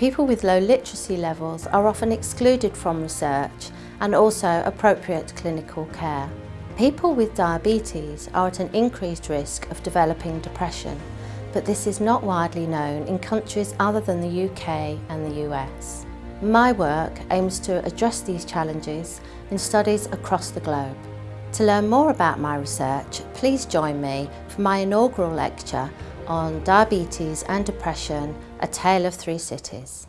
People with low literacy levels are often excluded from research and also appropriate clinical care. People with diabetes are at an increased risk of developing depression, but this is not widely known in countries other than the UK and the US. My work aims to address these challenges in studies across the globe. To learn more about my research, please join me for my inaugural lecture on Diabetes and Depression, A Tale of Three Cities.